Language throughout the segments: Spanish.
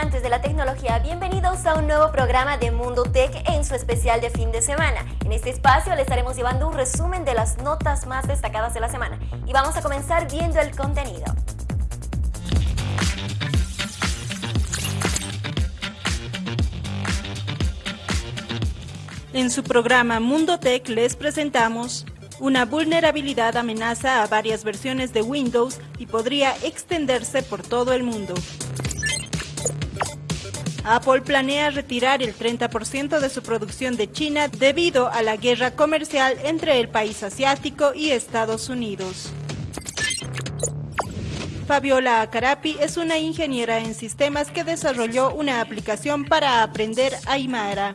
amantes de la tecnología, bienvenidos a un nuevo programa de Mundo Tech en su especial de fin de semana. En este espacio les estaremos llevando un resumen de las notas más destacadas de la semana y vamos a comenzar viendo el contenido. En su programa Mundo Tech les presentamos una vulnerabilidad amenaza a varias versiones de Windows y podría extenderse por todo el mundo. Apple planea retirar el 30% de su producción de China debido a la guerra comercial entre el país asiático y Estados Unidos. Fabiola Acarapi es una ingeniera en sistemas que desarrolló una aplicación para aprender Aymara.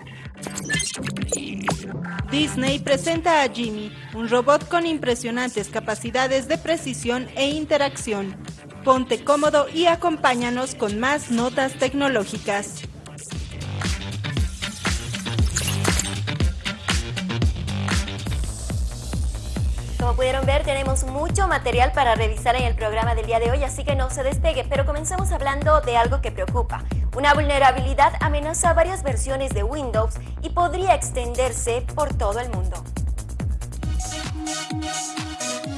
Disney presenta a Jimmy, un robot con impresionantes capacidades de precisión e interacción. Ponte cómodo y acompáñanos con más notas tecnológicas. Como pudieron ver, tenemos mucho material para revisar en el programa del día de hoy, así que no se despegue, pero comencemos hablando de algo que preocupa. Una vulnerabilidad amenaza varias versiones de Windows y podría extenderse por todo el mundo.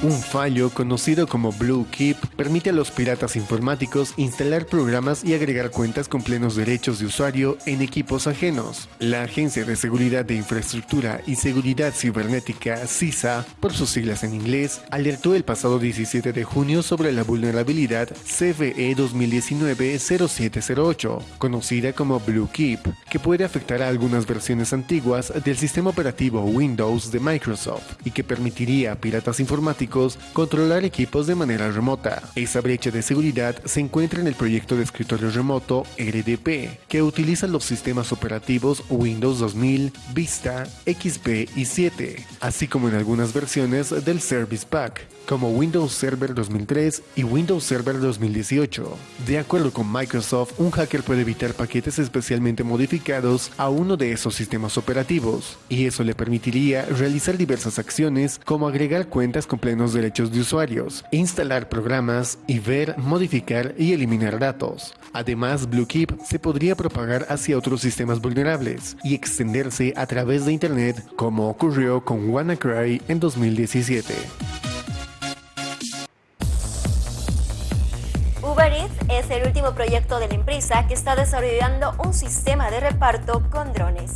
Un fallo conocido como Blue Keep permite a los piratas informáticos instalar programas y agregar cuentas con plenos derechos de usuario en equipos ajenos. La Agencia de Seguridad de Infraestructura y Seguridad Cibernética, CISA, por sus siglas en inglés, alertó el pasado 17 de junio sobre la vulnerabilidad CVE 2019-0708, conocida como Blue Keep, que puede afectar a algunas versiones antiguas del sistema operativo Windows de Microsoft y que permitiría a piratas informáticos controlar equipos de manera remota. Esa brecha de seguridad se encuentra en el proyecto de escritorio remoto RDP, que utiliza los sistemas operativos Windows 2000, Vista, XP y 7, así como en algunas versiones del Service Pack como Windows Server 2003 y Windows Server 2018. De acuerdo con Microsoft, un hacker puede evitar paquetes especialmente modificados a uno de esos sistemas operativos, y eso le permitiría realizar diversas acciones como agregar cuentas con plenos derechos de usuarios, instalar programas y ver, modificar y eliminar datos. Además, BlueKeep se podría propagar hacia otros sistemas vulnerables y extenderse a través de Internet como ocurrió con WannaCry en 2017. Es el último proyecto de la empresa que está desarrollando un sistema de reparto con drones.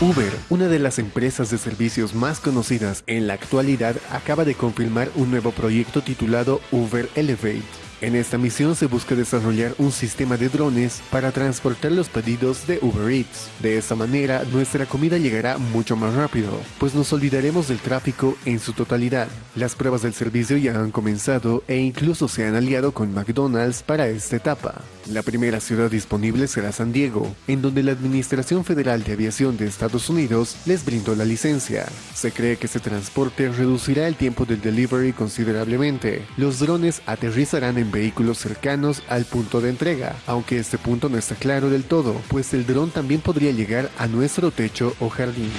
Uber, una de las empresas de servicios más conocidas en la actualidad, acaba de confirmar un nuevo proyecto titulado Uber Elevate en esta misión se busca desarrollar un sistema de drones para transportar los pedidos de Uber Eats. De esta manera, nuestra comida llegará mucho más rápido, pues nos olvidaremos del tráfico en su totalidad. Las pruebas del servicio ya han comenzado e incluso se han aliado con McDonald's para esta etapa. La primera ciudad disponible será San Diego, en donde la Administración Federal de Aviación de Estados Unidos les brindó la licencia. Se cree que este transporte reducirá el tiempo del delivery considerablemente. Los drones aterrizarán en vehículos cercanos al punto de entrega, aunque este punto no está claro del todo, pues el dron también podría llegar a nuestro techo o jardín.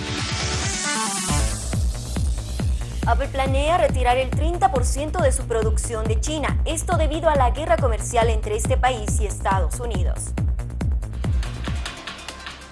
Apple planea retirar el 30% de su producción de China, esto debido a la guerra comercial entre este país y Estados Unidos.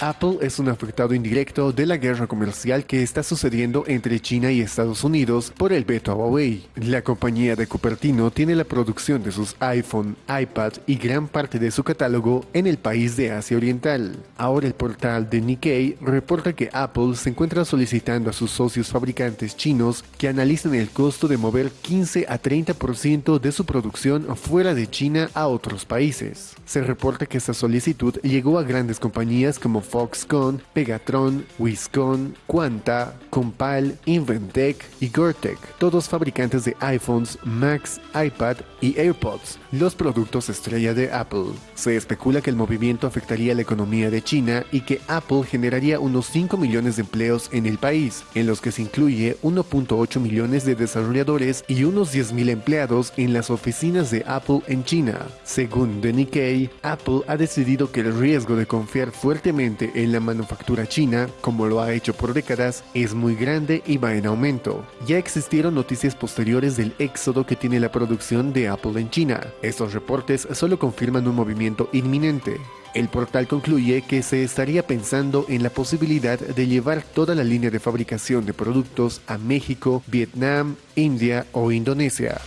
Apple es un afectado indirecto de la guerra comercial que está sucediendo entre China y Estados Unidos por el veto a Huawei. La compañía de Cupertino tiene la producción de sus iPhone, iPad y gran parte de su catálogo en el país de Asia Oriental. Ahora el portal de Nikkei reporta que Apple se encuentra solicitando a sus socios fabricantes chinos que analicen el costo de mover 15 a 30% de su producción fuera de China a otros países. Se reporta que esta solicitud llegó a grandes compañías como Foxconn, Pegatron, Wiscon, Quanta, Compal, Inventec y Gortec, todos fabricantes de iPhones, Macs, iPad y AirPods, los productos estrella de Apple. Se especula que el movimiento afectaría la economía de China y que Apple generaría unos 5 millones de empleos en el país, en los que se incluye 1.8 millones de desarrolladores y unos 10.000 empleados en las oficinas de Apple en China. Según The Nikkei, Apple ha decidido que el riesgo de confiar fuertemente en la manufactura china, como lo ha hecho por décadas, es muy grande y va en aumento. Ya existieron noticias posteriores del éxodo que tiene la producción de Apple en China. Estos reportes solo confirman un movimiento inminente. El portal concluye que se estaría pensando en la posibilidad de llevar toda la línea de fabricación de productos a México, Vietnam, India o Indonesia.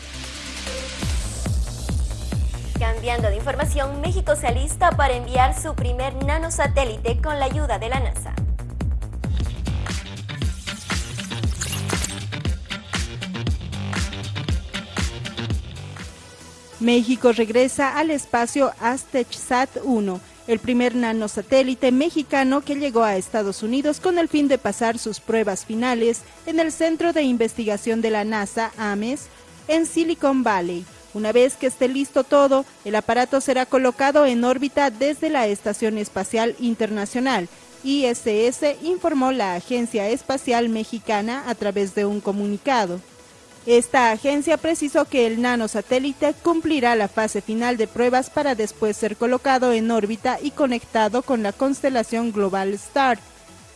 Cambiando de información, México se alista para enviar su primer nanosatélite con la ayuda de la NASA. México regresa al espacio Aztec-SAT 1 el primer nanosatélite mexicano que llegó a Estados Unidos con el fin de pasar sus pruebas finales en el Centro de Investigación de la NASA, AMES, en Silicon Valley. Una vez que esté listo todo, el aparato será colocado en órbita desde la Estación Espacial Internacional. ISS informó la Agencia Espacial Mexicana a través de un comunicado. Esta agencia precisó que el nanosatélite cumplirá la fase final de pruebas para después ser colocado en órbita y conectado con la constelación Global Star.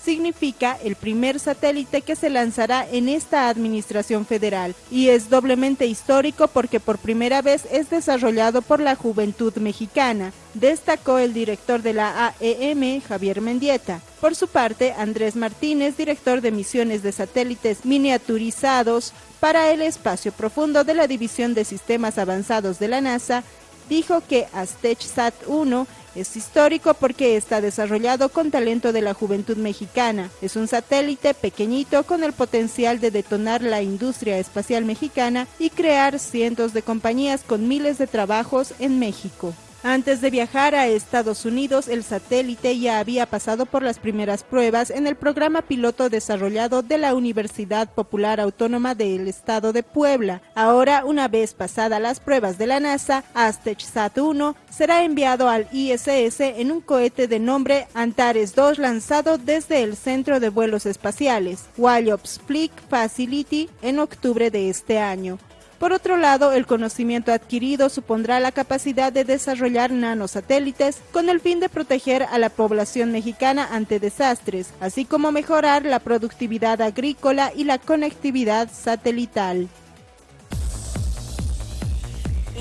Significa el primer satélite que se lanzará en esta administración federal y es doblemente histórico porque por primera vez es desarrollado por la juventud mexicana, destacó el director de la AEM, Javier Mendieta. Por su parte, Andrés Martínez, director de misiones de satélites miniaturizados, para el espacio profundo de la División de Sistemas Avanzados de la NASA, dijo que Aztec-SAT 1 es histórico porque está desarrollado con talento de la juventud mexicana. Es un satélite pequeñito con el potencial de detonar la industria espacial mexicana y crear cientos de compañías con miles de trabajos en México. Antes de viajar a Estados Unidos, el satélite ya había pasado por las primeras pruebas en el programa piloto desarrollado de la Universidad Popular Autónoma del Estado de Puebla. Ahora, una vez pasadas las pruebas de la NASA, Aztec-SAT 1 será enviado al ISS en un cohete de nombre Antares 2 lanzado desde el Centro de Vuelos Espaciales, Wallops Flight Facility, en octubre de este año. Por otro lado, el conocimiento adquirido supondrá la capacidad de desarrollar nanosatélites con el fin de proteger a la población mexicana ante desastres, así como mejorar la productividad agrícola y la conectividad satelital.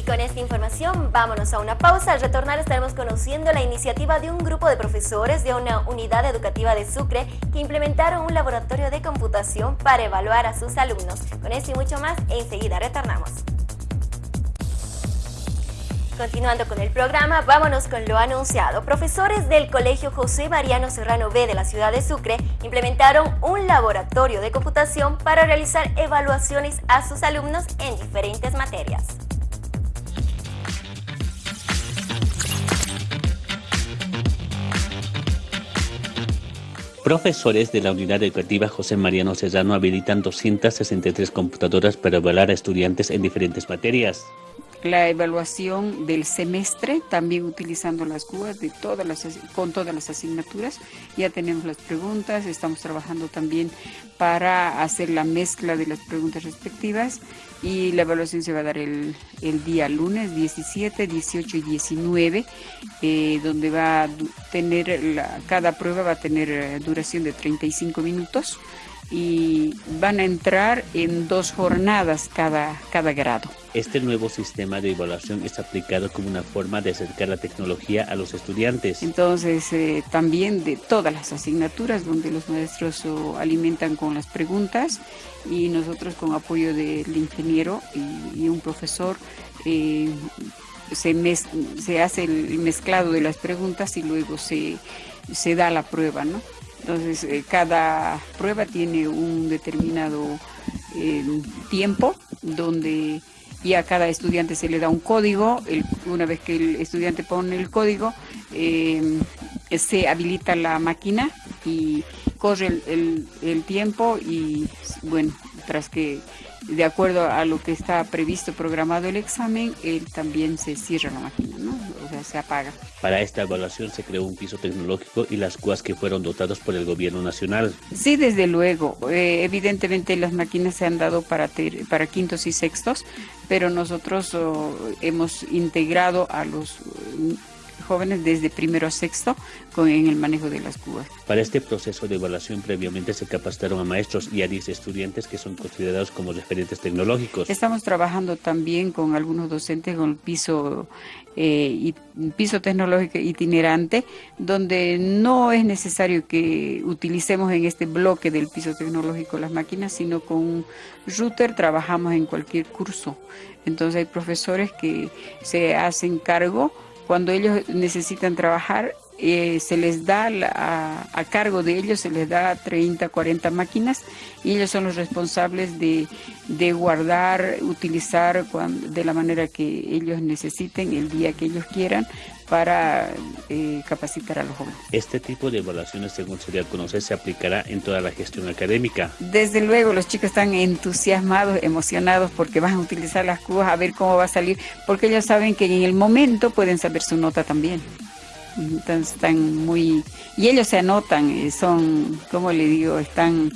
Con esta información vámonos a una pausa. Al retornar estaremos conociendo la iniciativa de un grupo de profesores de una unidad educativa de Sucre que implementaron un laboratorio de computación para evaluar a sus alumnos. Con esto y mucho más, enseguida retornamos. Continuando con el programa, vámonos con lo anunciado. Profesores del Colegio José Mariano Serrano B de la ciudad de Sucre implementaron un laboratorio de computación para realizar evaluaciones a sus alumnos en diferentes materias. Profesores de la unidad educativa José Mariano Serrano habilitan 263 computadoras para evaluar a estudiantes en diferentes materias la evaluación del semestre, también utilizando las cubas de todas las, con todas las asignaturas. Ya tenemos las preguntas, estamos trabajando también para hacer la mezcla de las preguntas respectivas y la evaluación se va a dar el, día lunes 17, 18 y 19, eh, donde va a tener, cada prueba va a tener eh, duración de 35 minutos y van a entrar en dos jornadas cada, cada grado. Este nuevo sistema de evaluación es aplicado como una forma de acercar la tecnología a los estudiantes. Entonces, eh, también de todas las asignaturas donde los maestros alimentan con las preguntas y nosotros con apoyo del ingeniero y, un profesor eh, se, se hace el mezclado de las preguntas y luego se, se da la prueba, ¿no? Entonces, eh, cada prueba tiene un determinado eh, tiempo donde y a cada estudiante se le da un código. una vez que el estudiante pone el código, eh, se habilita la máquina y corre el, el, tiempo y, bueno, tras que de acuerdo a lo que está previsto, programado el examen, él también se cierra la máquina, se apaga. Para esta evaluación se creó un piso tecnológico y las cuas que fueron dotados por el gobierno nacional. Sí, desde luego. Eh, evidentemente las máquinas se han dado para, para quintos y sextos, pero nosotros oh, hemos integrado a los jóvenes desde primero a sexto con, en el manejo de las cubas. Para este proceso de evaluación previamente se capacitaron a maestros y a 10 estudiantes que son considerados como referentes tecnológicos. Estamos trabajando también con algunos docentes con el piso, eh, piso tecnológico itinerante, donde no es necesario que utilicemos en este bloque del piso tecnológico las máquinas, sino con un router trabajamos en cualquier curso. Entonces hay profesores que se hacen cargo cuando ellos necesitan trabajar eh, se les da a, cargo de ellos, se les da 30, 40 máquinas y ellos son los responsables de, guardar, utilizar de la manera que ellos necesiten, el día que ellos quieran, para eh, capacitar a los jóvenes. Este tipo de evaluaciones, según sería conocer, se aplicará en toda la gestión académica. Desde luego, los chicos están entusiasmados, emocionados porque van a utilizar las cubas a ver cómo va a salir, porque ellos saben que en el momento pueden saber su nota también. Entonces están muy... Y ellos se anotan, eh, son, como le digo, están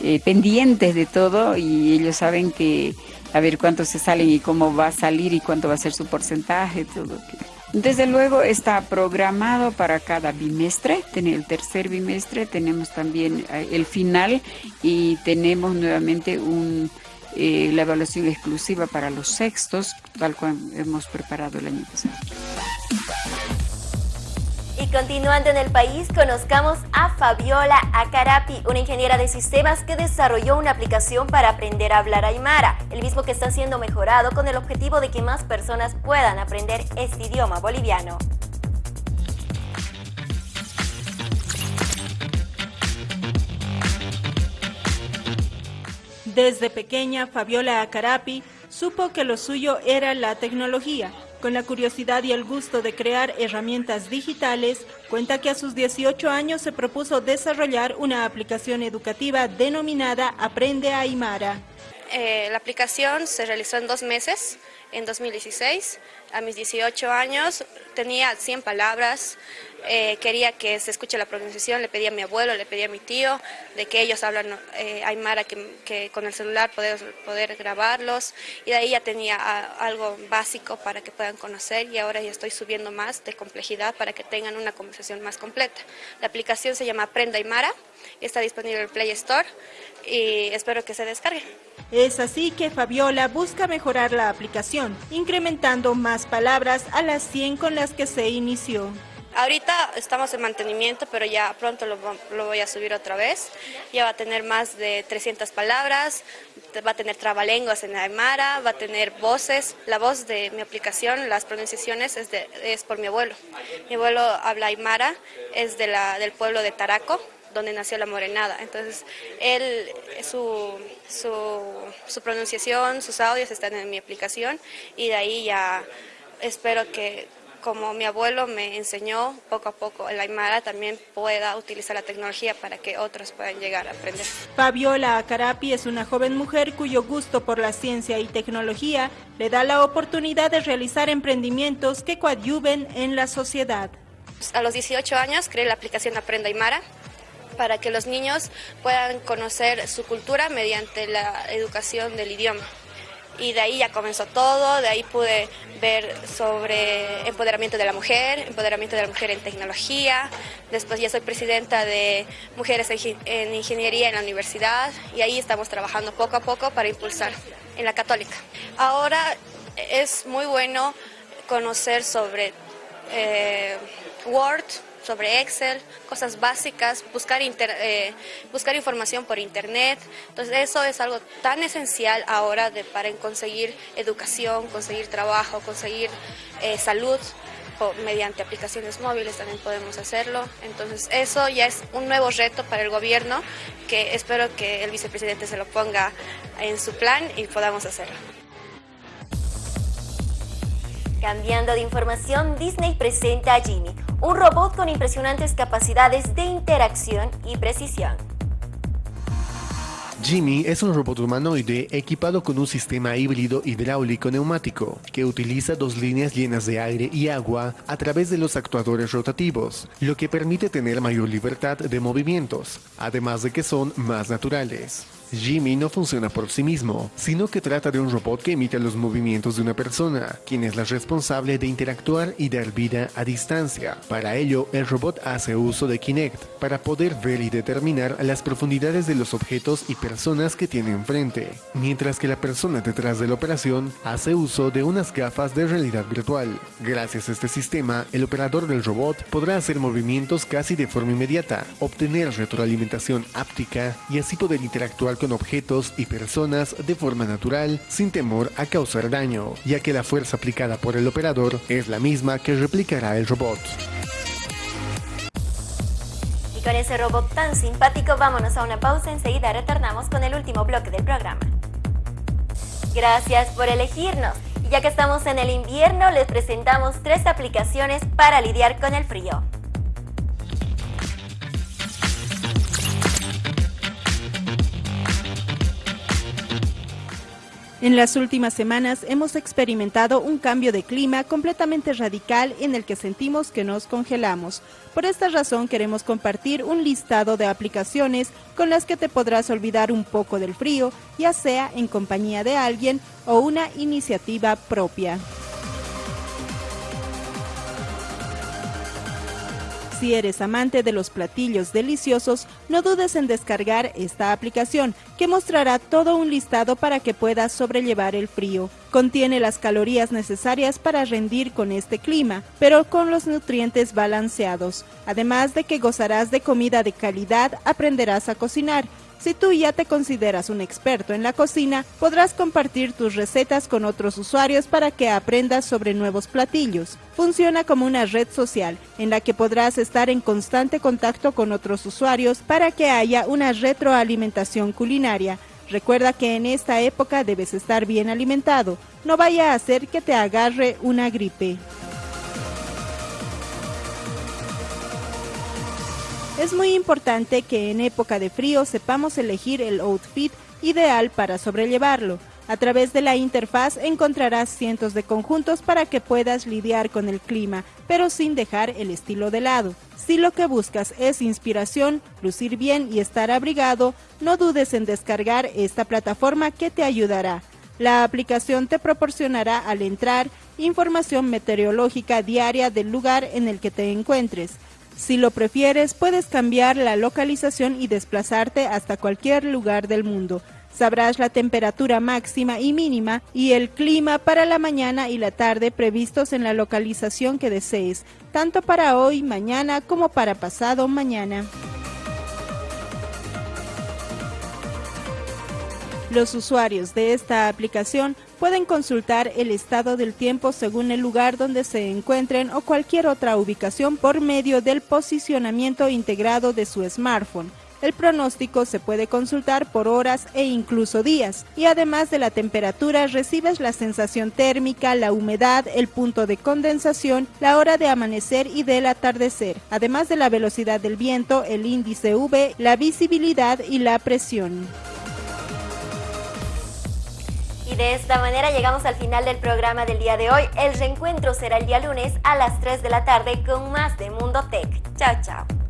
eh, pendientes de todo y ellos saben que a ver cuánto se salen y cómo va a salir y cuánto va a ser su porcentaje, todo. Desde luego está programado para cada bimestre, el tercer bimestre tenemos también eh, el final y tenemos nuevamente un, la evaluación exclusiva para los sextos, tal cual hemos preparado el año pasado. Y continuando en el país, conozcamos a Fabiola Acarapi, una ingeniera de sistemas que desarrolló una aplicación para aprender a hablar aymara, el mismo que está siendo mejorado con el objetivo de que más personas puedan aprender este idioma boliviano. Desde pequeña, Fabiola Acarapi supo que lo suyo era la tecnología con la curiosidad y el gusto de crear herramientas digitales, cuenta que a sus 18 años se propuso desarrollar una aplicación educativa denominada Aprende Aymara. Eh, la aplicación se realizó en dos meses, en 2016. A mis 18 años tenía 100 palabras, eh, quería que se escuche la pronunciación, le pedí a mi abuelo, le pedí a mi tío, de que ellos hablan eh, aymara, que, con el celular poder, poder grabarlos, y de ahí ya tenía algo básico para que puedan conocer, y ahora ya estoy subiendo más de complejidad para que tengan una conversación más completa. La aplicación se llama Aprenda Aymara, está disponible en el Play Store, y espero que se descargue. Es así que Fabiola busca mejorar la aplicación, incrementando más palabras a las 100 con las que se inició. Ahorita estamos en mantenimiento, pero ya pronto lo, voy a subir otra vez. Ya va a tener más de 300 palabras, va a tener trabalenguas en Aymara, va a tener voces. La voz de mi aplicación, las pronunciaciones, es, es por mi abuelo. Mi abuelo habla Aymara, es de la, del pueblo de Taraco, donde nació la morenada. Entonces, él, su, su, su pronunciación, sus audios están en mi aplicación y de ahí ya espero que como mi abuelo me enseñó poco a poco el Aymara, también pueda utilizar la tecnología para que otros puedan llegar a aprender. Fabiola Acarapi es una joven mujer cuyo gusto por la ciencia y tecnología le da la oportunidad de realizar emprendimientos que coadyuven en la sociedad. A los 18 años creé la aplicación Aprenda Aymara para que los niños puedan conocer su cultura mediante la educación del idioma y de ahí ya comenzó todo, de ahí pude ver sobre empoderamiento de la mujer, empoderamiento de la mujer en tecnología, después ya soy presidenta de Mujeres en Ingeniería en la universidad y ahí estamos trabajando poco a poco para impulsar en la católica. Ahora es muy bueno conocer sobre eh, Word, sobre Excel, cosas básicas, buscar, eh, buscar información por Internet. Entonces eso es algo tan esencial ahora de, para conseguir educación, conseguir trabajo, conseguir eh, salud. mediante aplicaciones móviles también podemos hacerlo. Entonces eso ya es un nuevo reto para el gobierno que espero que el vicepresidente se lo ponga en su plan y podamos hacerlo. Cambiando de información, Disney presenta a Jimmy, un robot con impresionantes capacidades de interacción y precisión. Jimmy es un robot humanoide equipado con un sistema híbrido hidráulico neumático que utiliza dos líneas llenas de aire y agua a través de los actuadores rotativos, lo que permite tener mayor libertad de movimientos, además de que son más naturales. Jimmy no funciona por sí mismo, sino que trata de un robot que imita los movimientos de una persona, quien es la responsable de interactuar y dar vida a distancia. Para ello, el robot hace uso de Kinect para poder ver y determinar las profundidades de los objetos y personas que tiene enfrente, mientras que la persona detrás de la operación hace uso de unas gafas de realidad virtual. Gracias a este sistema, el operador del robot podrá hacer movimientos casi de forma inmediata, obtener retroalimentación áptica y así poder interactuar con objetos y personas de forma natural sin temor a causar daño, ya que la fuerza aplicada por el operador es la misma que replicará el robot. Y con ese robot tan simpático vámonos a una pausa, enseguida retornamos con el último bloque del programa. Gracias por elegirnos. Y ya que estamos en el invierno, les presentamos tres aplicaciones para lidiar con el frío. En las últimas semanas hemos experimentado un cambio de clima completamente radical en el que sentimos que nos congelamos. Por esta razón queremos compartir un listado de aplicaciones con las que te podrás olvidar un poco del frío, ya sea en compañía de alguien o una iniciativa propia. Si eres amante de los platillos deliciosos, no dudes en descargar esta aplicación, que mostrará todo un listado para que puedas sobrellevar el frío. Contiene las calorías necesarias para rendir con este clima, pero con los nutrientes balanceados. Además de que gozarás de comida de calidad, aprenderás a cocinar, si tú ya te consideras un experto en la cocina, podrás compartir tus recetas con otros usuarios para que aprendas sobre nuevos platillos. Funciona como una red social en la que podrás estar en constante contacto con otros usuarios para que haya una retroalimentación culinaria. Recuerda que en esta época debes estar bien alimentado, no vaya a hacer que te agarre una gripe. Es muy importante que en época de frío sepamos elegir el outfit ideal para sobrellevarlo. A través de la interfaz encontrarás cientos de conjuntos para que puedas lidiar con el clima, pero sin dejar el estilo de lado. Si lo que buscas es inspiración, lucir bien y estar abrigado, no dudes en descargar esta plataforma que te ayudará. La aplicación te proporcionará al entrar información meteorológica diaria del lugar en el que te encuentres. Si lo prefieres, puedes cambiar la localización y desplazarte hasta cualquier lugar del mundo. Sabrás la temperatura máxima y mínima y el clima para la mañana y la tarde previstos en la localización que desees, tanto para hoy, mañana como para pasado mañana. Los usuarios de esta aplicación pueden consultar el estado del tiempo según el lugar donde se encuentren o cualquier otra ubicación por medio del posicionamiento integrado de su smartphone. El pronóstico se puede consultar por horas e incluso días, y además de la temperatura recibes la sensación térmica, la humedad, el punto de condensación, la hora de amanecer y del atardecer, además de la velocidad del viento, el índice V, la visibilidad y la presión. Y de esta manera llegamos al final del programa del día de hoy. El reencuentro será el día lunes a las 3 de la tarde con más de Mundo Tech. Chao, chao.